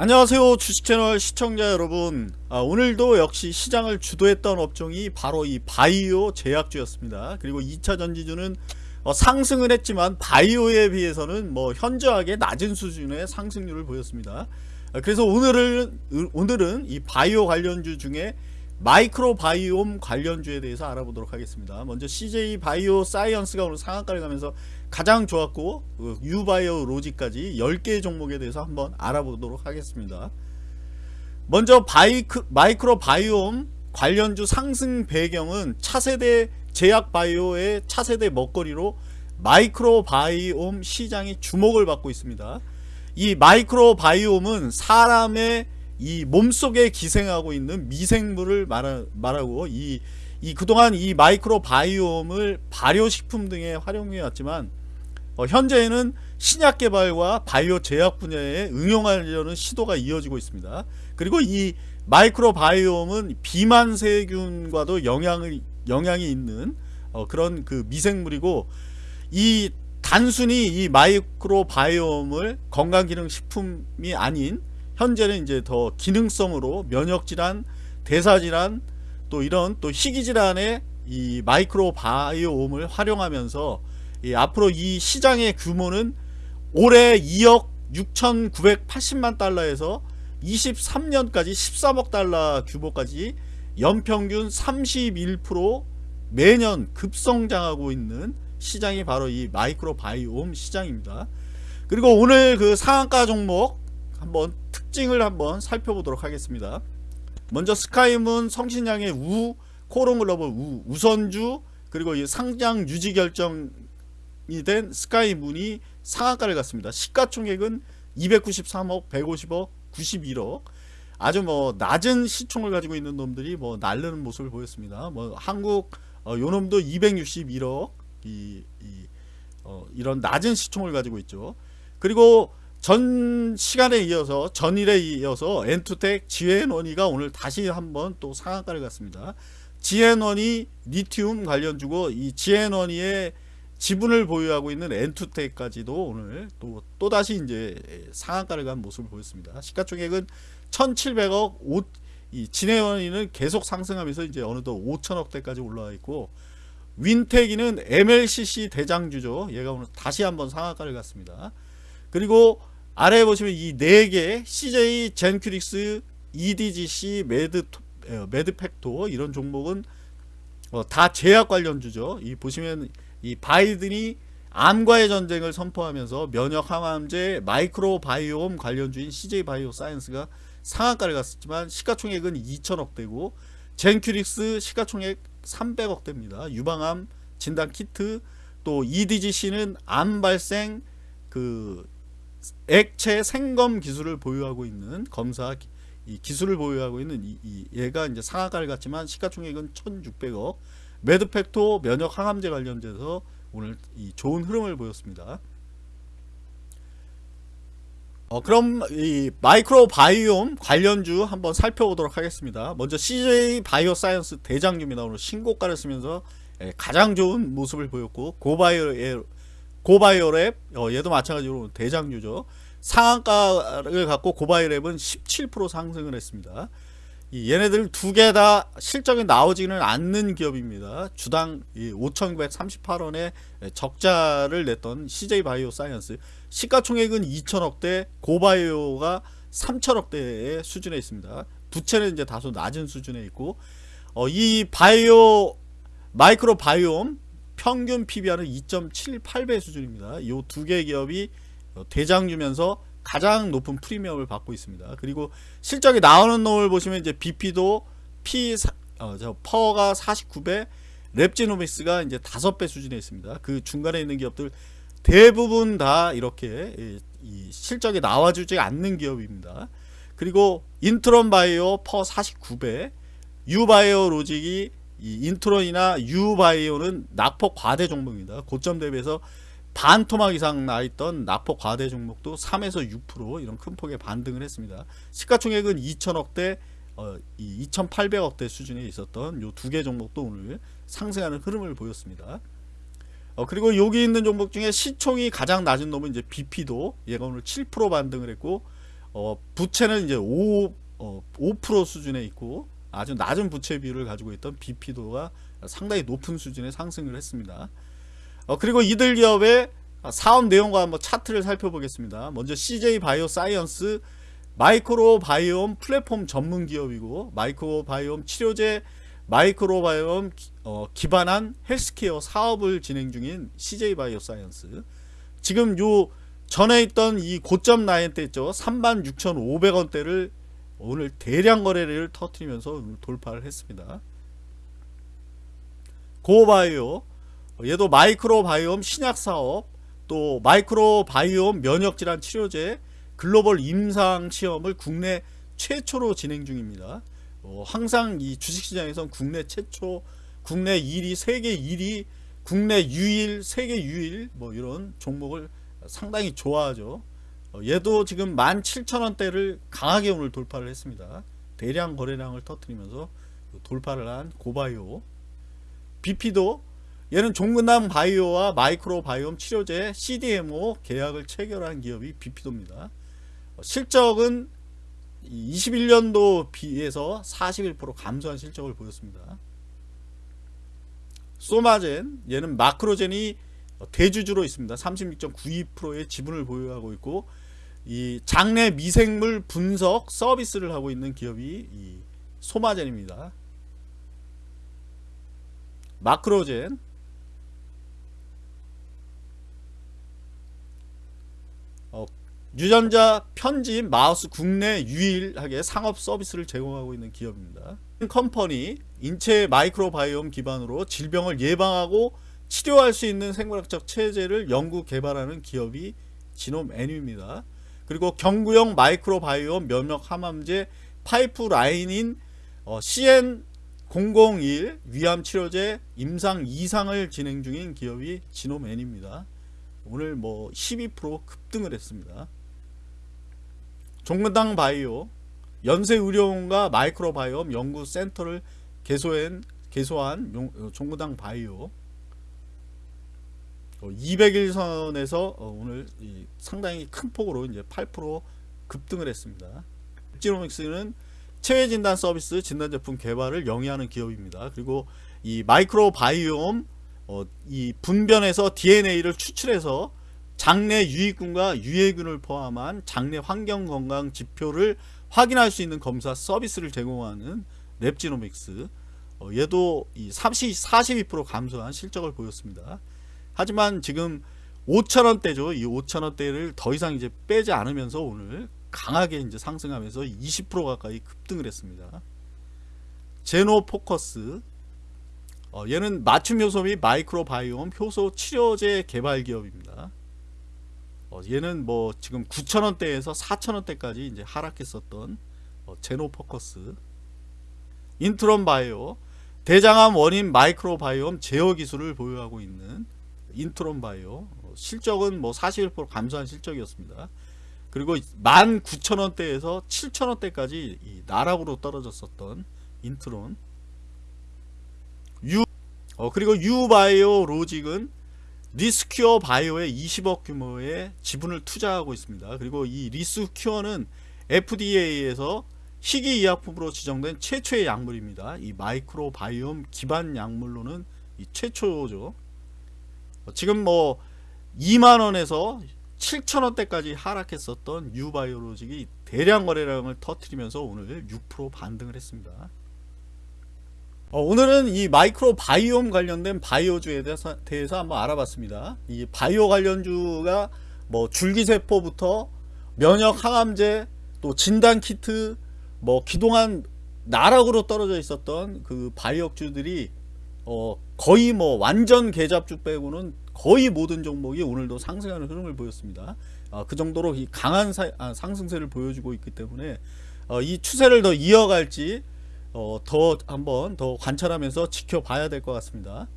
안녕하세요 주식채널 시청자 여러분. 아, 오늘도 역시 시장을 주도했던 업종이 바로 이 바이오 제약주였습니다. 그리고 2차 전지주는 어, 상승을 했지만 바이오에 비해서는 뭐 현저하게 낮은 수준의 상승률을 보였습니다. 아, 그래서 오늘은 오늘은 이 바이오 관련주 중에 마이크로 바이옴 관련주에 대해서 알아보도록 하겠습니다. 먼저 CJ 바이오 사이언스가 오늘 상한가를 가면서 가장 좋았고 그 유바이오로직스까지 10개의 종목에 대해서 한번 알아보도록 하겠습니다. 먼저 바이크, 마이크로 바이옴 관련주 상승 배경은 차세대 제약 바이오의 차세대 먹거리로 마이크로 바이옴 시장이 주목을 받고 있습니다. 이 마이크로 바이옴은 사람의 이 몸속에 기생하고 있는 미생물을 말하, 말하고 이, 이 그동안 이 마이크로 바이옴을 발효식품 등에 활용해 왔지만 어, 현재에는 신약 개발과 바이오 제약 분야에 응용하려는 시도가 이어지고 있습니다. 그리고 이 마이크로 바이옴은 비만 세균과도 영향을 영향이 있는 어, 그런 그 미생물이고 이 단순히 이 마이크로 바이옴을 건강기능식품이 아닌 현재는 이제 더 기능성으로 면역질환, 대사질환 또 이런 또 희귀질환에 이 마이크로 바이옴을 활용하면서 이 앞으로 이 시장의 규모는 올해 2억 6,980만 달러에서 23년까지 13억 달러 규모까지 연평균 31% 매년 급성장하고 있는 시장이 바로 이 마이크로 바이옴 시장입니다. 그리고 오늘 그 상한가 종목 한번 특징을 한번 살펴보도록 하겠습니다. 먼저 스카이문 성신양의 우, 코롱글로벌 우, 우선주 그리고 이 상장 유지 결정이 된 스카이문이 상한가를 갔습니다. 시가총액은 293억, 150억, 91억 아주 뭐 낮은 시총을 가지고 있는 놈들이 뭐 날르는 모습을 보였습니다. 뭐 한국 어, 요 놈도 261억 이, 이 어, 이런 낮은 시총을 가지고 있죠. 그리고 전 시간에 이어서 전일에 이어서 엔투텍 지앤원이가 오늘 다시 한번 또 상한가를 갔습니다. 지앤원이 리튬 관련주고 이 지앤원이의 지분을 보유하고 있는 엔투텍까지도 오늘 또 또다시 이제 상한가를 간 모습을 보였습니다. 시가총액은 1,700억 5, 이 진해원이는 계속 상승하면서 이제 어느덧 5천억대까지 올라와 있고 윈텍이는 MLCC 대장주죠. 얘가 오늘 다시 한번 상한가를 갔습니다. 그리고 아래에 보시면 이 4개 CJ 젠큐릭스 EDGC 메드 메드팩토 이런 종목은 어, 다 제약 관련주죠. 이 보시면 이 바이든이 암과의 전쟁을 선포하면서 면역 항암제 마이크로 바이옴 관련주인 CJ 바이오 사이언스가 상한가를 갔었지만 시가총액은 2천억대고 젠큐릭스 시가총액 300억대입니다. 유방암 진단 키트 또 EDGC는 암 발생 그 액체 생검 기술을 보유하고 있는 검사 이 기술을 보유하고 있는 이, 이 얘가 이제 상한가를 갔지만 시가총액은 1,600억 메드팩토 면역 항암제 관련돼서 오늘 이 좋은 흐름을 보였습니다. 어, 그럼 이 마이크로 바이옴 관련주 한번 살펴보도록 하겠습니다. 먼저 CJ 바이오 사이언스 대장주입니다. 오늘 신고가를 쓰면서 예, 가장 좋은 모습을 보였고 고바이오 고바이오랩 어, 얘도 마찬가지로 대장주죠. 상한가를 갖고 고바이오랩은 17% 상승을 했습니다. 이 얘네들 두 개 다 실적이 나오지는 않는 기업입니다. 주당 5,938원에 적자를 냈던 CJ 바이오 사이언스 시가총액은 2천억대 고바이오가 3천억대의 수준에 있습니다. 부채는 이제 다소 낮은 수준에 있고 어, 이 바이오 마이크로 바이옴 평균 PBR은 2.78배 수준입니다. 이 두 개 기업이 대장주면서 가장 높은 프리미엄을 받고 있습니다. 그리고 실적이 나오는 놈을 보시면 이제 비피도 P 어, 저 PER가 49배, 랩지노믹스가 이제 5배 수준에 있습니다. 그 중간에 있는 기업들 대부분 다 이렇게 이, 이 실적이 나와주지 않는 기업입니다. 그리고 인트론 바이오 PER 49배, 유바이오 로직이 이 인트론이나 유바이오는 낙폭 과대 종목입니다. 고점 대비해서 반 토막 이상 나 있던 낙폭 과대 종목도 3에서 6% 이런 큰 폭의 반등을 했습니다. 시가총액은 2천억대 어, 2,800억대 수준에 있었던 요 두 개 종목도 오늘 상승하는 흐름을 보였습니다. 어, 그리고 여기 있는 종목 중에 시총이 가장 낮은 놈은 이제 비피도 얘가 오늘 7% 반등을 했고 어, 부채는 이제 5, 어, 5% 수준에 있고 아주 낮은 부채 비율을 가지고 있던 비피도가 상당히 높은 수준의 상승을 했습니다. 어, 그리고 이들 기업의 사업 내용과 한번 차트를 살펴보겠습니다. 먼저 CJ 바이오 사이언스 마이크로 바이옴 플랫폼 전문 기업이고 마이크로 바이옴 치료제 마이크로 바이옴 어, 기반한 헬스케어 사업을 진행 중인 CJ 바이오 사이언스 지금 요 전에 있던 이 고점 라인 때 있죠 36,500원대를 오늘 대량 거래를 터트리면서 돌파를 했습니다 고바이오 얘도 마이크로 바이옴 신약 사업 또 마이크로 바이옴 면역질환 치료제 글로벌 임상 시험을 국내 최초로 진행 중입니다. 어, 항상 이 주식시장에선 국내 최초, 국내 1위, 세계 1위, 국내 유일, 세계 유일 뭐 이런 종목을 상당히 좋아하죠. 어, 얘도 지금 17,000원대를 강하게 오늘 돌파를 했습니다. 대량 거래량을 터뜨리면서 돌파를 한 고바이오 BP도 얘는 종근당 바이오와 마이크로 바이옴 치료제 CDMO 계약을 체결한 기업이 BP도입니다. 실적은 21년도 비해서 41% 감소한 실적을 보였습니다. 소마젠 얘는 마크로젠이 대주주로 있습니다. 36.92%의 지분을 보유하고 있고 이 장내 미생물 분석 서비스를 하고 있는 기업이 이 소마젠입니다. 마크로젠 어, 유전자 편집 마우스 국내 유일하게 상업 서비스를 제공하고 있는 기업입니다. 컴퍼니 인체 마이크로바이옴 기반으로 질병을 예방하고 치료할 수 있는 생물학적 제제를 연구 개발하는 기업이 지놈 애니입니다. 그리고 경구형 마이크로바이옴 면역 항암제 파이프라인인 어, CN001 위암 치료제 임상 2상을 진행 중인 기업이 지놈 애니입니다. 오늘 뭐 12% 급등을 했습니다. 종근당 바이오 연세의료원과 마이크로바이옴 연구센터를 개소한, 개소한 어, 종근당 바이오 200일선에서 어, 오늘 상당히 큰 폭으로 이제 8% 급등을 했습니다. 지노믹스는 체외 진단 서비스 진단 제품 개발을 영위하는 기업입니다. 그리고 이 마이크로바이옴 어, 이 분변에서 DNA를 추출해서 장내 유익균과 유해균을 포함한 장내 환경 건강 지표를 확인할 수 있는 검사 서비스를 제공하는 랩지노믹스 어, 얘도 이 30, 42% 감소한 실적을 보였습니다. 하지만 지금 5천원대죠. 이 5천원대를 더 이상 이제 빼지 않으면서 오늘 강하게 이제 상승하면서 20% 가까이 급등을 했습니다. 제노 포커스 어, 얘는 맞춤 효소 및 마이크로바이옴 효소 치료제 개발 기업입니다. 어, 얘는 뭐 지금 9천원대에서 4천원대까지 이제 하락했었던 어, 제노 포커스 인트론 바이오 대장암 원인 마이크로바이옴 제어 기술을 보유하고 있는 인트론 바이오 어, 실적은 뭐 41% 감소한 실적이었습니다. 그리고 19,000원대에서 7,000원대까지 나락으로 떨어졌었던 인트론 유 어, 그리고 유바이오 로직은 리스큐어 바이오에 20억 규모의 지분을 투자하고 있습니다. 그리고 이 리스큐어는 FDA에서 희귀의약품으로 지정된 최초의 약물입니다. 이 마이크로 바이옴 기반 약물로는 최초죠. 어, 지금 뭐 2만원에서 7천원대까지 하락했었던 유바이오로직이 대량 거래량을 터트리면서 오늘 6% 반등을 했습니다. 어, 오늘은 이 마이크로 바이옴 관련된 바이오주에 대해서, 대해서 한번 알아봤습니다. 이 바이오 관련주가 뭐 줄기세포부터 면역 항암제 또 진단키트 뭐 그동안 나락으로 떨어져 있었던 그 바이오주들이 어 거의 뭐 완전 계잡주 빼고는 거의 모든 종목이 오늘도 상승하는 흐름을 보였습니다. 어, 그 정도로 이 강한 사, 아, 상승세를 보여주고 있기 때문에 어, 이 추세를 더 이어갈지 어, 더 한번 더 관찰하면서 지켜봐야 될 것 같습니다.